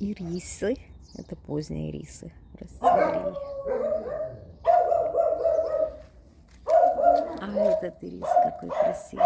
ирисы. Это поздние ирисы расцвели. А этот ирис какой красивый.